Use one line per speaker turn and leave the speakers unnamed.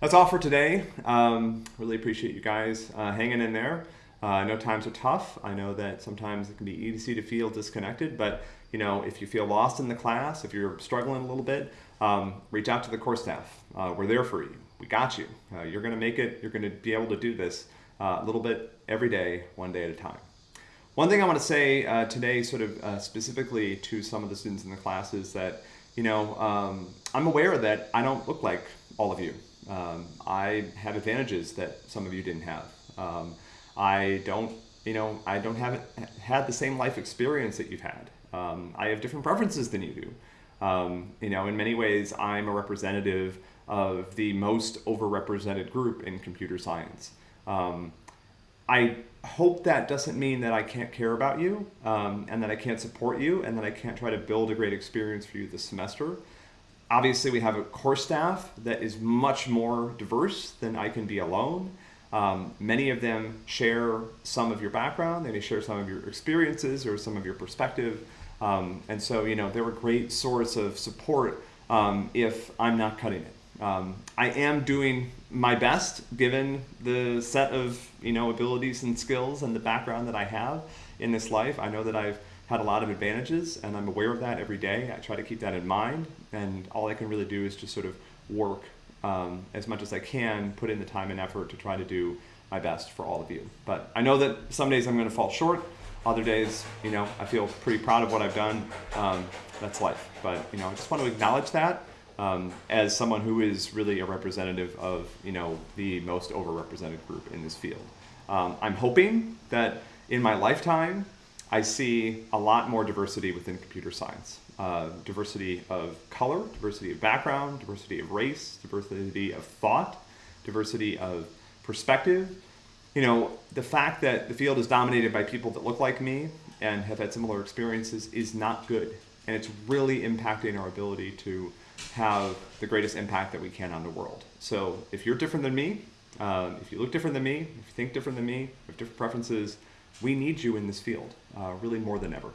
that's all for today. Um, really appreciate you guys uh, hanging in there. Uh, I know times are tough. I know that sometimes it can be easy to feel disconnected, but you know, if you feel lost in the class, if you're struggling a little bit, um, reach out to the course staff. Uh, we're there for you. We got you. Uh, you're going to make it. You're going to be able to do this uh, a little bit every day, one day at a time. One thing I want to say uh, today, sort of specifically to some of the students in the class, is that you know um, I'm aware that I don't look like all of you. Um, I have advantages that some of you didn't have. Um, I don't, you know, I don't have had the same life experience that you've had. Um, I have different preferences than you do. Um, you know, in many ways, I'm a representative of the most overrepresented group in computer science. Um, I hope that doesn't mean that I can't care about you um, and that I can't support you and that I can't try to build a great experience for you this semester. Obviously, we have a core staff that is much more diverse than I can be alone. Um, many of them share some of your background, they may share some of your experiences or some of your perspective. Um, and so, you know, they're a great source of support um, if I'm not cutting it. Um, I am doing my best given the set of, you know, abilities and skills and the background that I have in this life. I know that I've had a lot of advantages and I'm aware of that every day. I try to keep that in mind and all I can really do is just sort of work um, as much as I can, put in the time and effort to try to do my best for all of you. But I know that some days I'm going to fall short. Other days, you know, I feel pretty proud of what I've done. Um, that's life. But, you know, I just want to acknowledge that um, as someone who is really a representative of, you know, the most overrepresented group in this field. Um, I'm hoping that in my lifetime, I see a lot more diversity within computer science uh, diversity of color, diversity of background, diversity of race, diversity of thought, diversity of perspective. You know, the fact that the field is dominated by people that look like me and have had similar experiences is not good. And it's really impacting our ability to have the greatest impact that we can on the world. So if you're different than me, um, if you look different than me, if you think different than me, have different preferences, we need you in this field, uh, really more than ever.